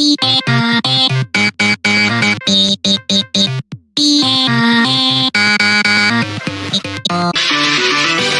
ピエアエピピピピピエアエピオ